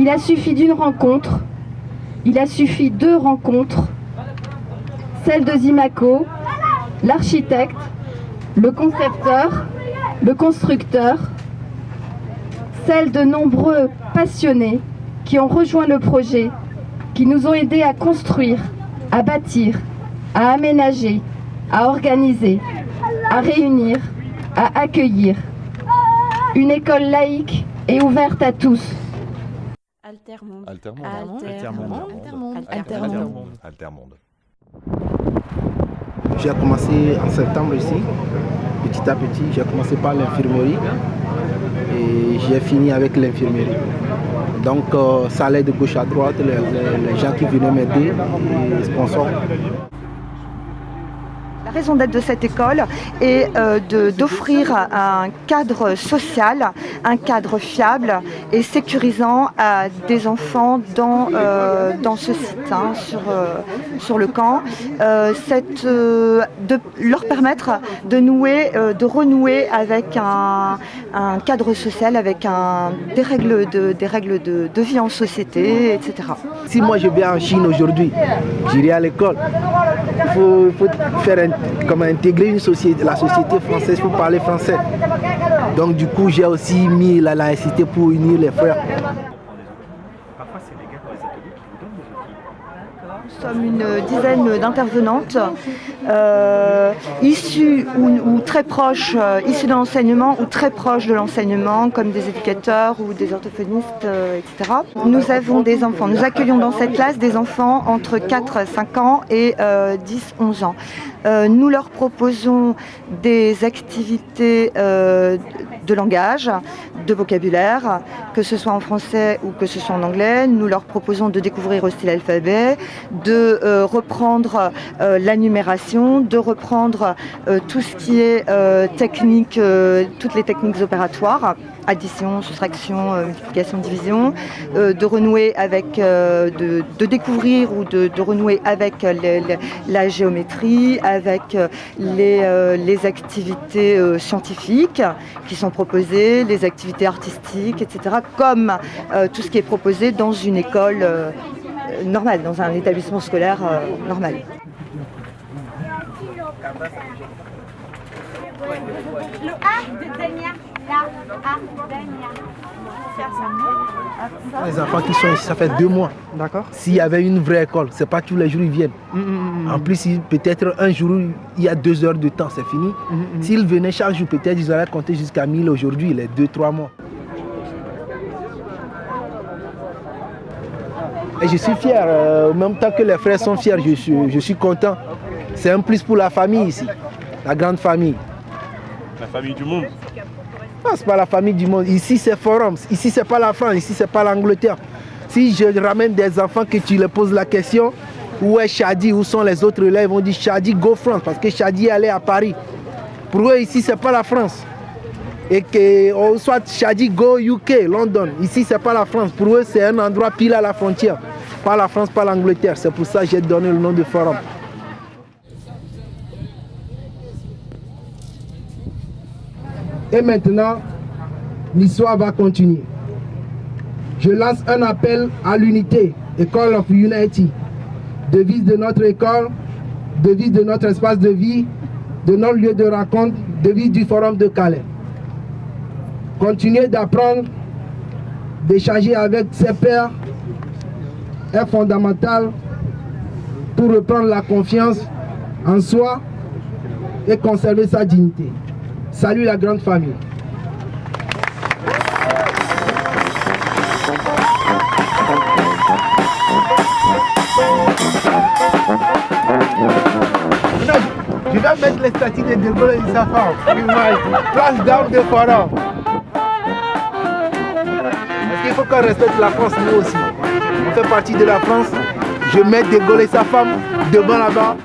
Il a suffi d'une rencontre, il a suffi deux rencontres, celle de Zimaco, l'architecte, le concepteur, le constructeur, celle de nombreux passionnés qui ont rejoint le projet, qui nous ont aidés à construire, à bâtir, à aménager, à organiser, à réunir, à accueillir. Une école laïque et ouverte à tous. Altermonde. Altermonde. Altermonde. Altermonde. Altermonde. J'ai commencé en septembre ici, petit à petit. J'ai commencé par l'infirmerie et j'ai fini avec l'infirmerie. Donc euh, ça allait de gauche à droite, les, les- les gens qui venaient m'aider, les sponsors. Raison d'être de cette école est euh, d'offrir un cadre social, un cadre fiable et sécurisant à des enfants dans, euh, dans ce site, hein, sur, euh, sur le camp. Cette, de leur permettre de nouer, de renouer avec un, un cadre social, avec un, des règles, de, des règles de, de vie en société, etc. Si moi je viens en Chine aujourd'hui, j'irai à l'école. Il faut, faut faire un- comme intégrer une société, la société française pour parler français. Donc du coup j'ai aussi mis la laïcité pour unir les frères. Nous sommes une dizaine d'intervenantes euh, issues ou, ou très proches, euh, issues de l'enseignement ou très proches de l'enseignement, comme des éducateurs ou des orthophonistes, euh, etc. Nous avons des enfants, nous accueillons dans cette classe des enfants entre 4 5 ans et 10 11 ans. Euh, nous leur proposons des activités euh, de langage, de vocabulaire, que ce soit en français ou que ce soit en anglais. Nous leur proposons de découvrir aussi l'alphabet, de euh, reprendre la numération, de reprendre tout ce qui est technique, toutes les techniques opératoires, addition, soustraction, multiplication, division, de renouer avec, de, découvrir ou de, renouer avec la géométrie, avec euh, les, euh, les activités euh, scientifiques qui sont proposées, les activités artistiques, etc., comme tout ce qui est proposé dans une école normale, dans un établissement scolaire normal. Les enfants qui sont ici, ça fait deux mois. D'accord. S'il y avait une vraie école, c'est pas tous les jours ils viennent. En plus, peut-être un jour, il y a deux heures de temps, c'est fini. S'ils venaient chaque jour, peut-être ils auraient compté jusqu'à 1000 aujourd'hui, les deux, trois mois. Et je suis fier, euh, en même temps que les frères sont fiers, je suis, je suis content. C'est un plus pour la famille ici, la grande famille. La famille du monde. Non, c'est pas la famille du monde. Ici, c'est forum. Ici, c'est pas la France. Ici, c'est pas l'Angleterre. Si je ramène des enfants que tu leur poses la question, où est Shadi, où sont les autres là, ils vont dire Shadi, go France, parce que Shadi allé à Paris. Pour eux, ici, c'est pas la France. Et que, ou soit Shadi, go UK, London. Ici, c'est pas la France. Pour eux, c'est un endroit pile à la frontière. Pas la France, pas l'Angleterre. C'est pour ça que j'ai donné le nom de forum. Et maintenant, l'histoire va continuer. Je lance un appel à l'unité, École of Unity. Devise de notre école, devise de notre espace de vie, de notre lieu de rencontre, devise du Forum de Calais. Continuer d'apprendre, d'échanger avec ses pairs est fondamental pour reprendre la confiance en soi et conserver sa dignité. Salut la grande famille. Je vais mettre les statues de De Gaulle et sa femme. Place d'armes de forum. Parce qu'il faut qu'on respecte la France, nous aussi. On fait partie de la France. Je mets De Gaulle et sa femme devant là-bas.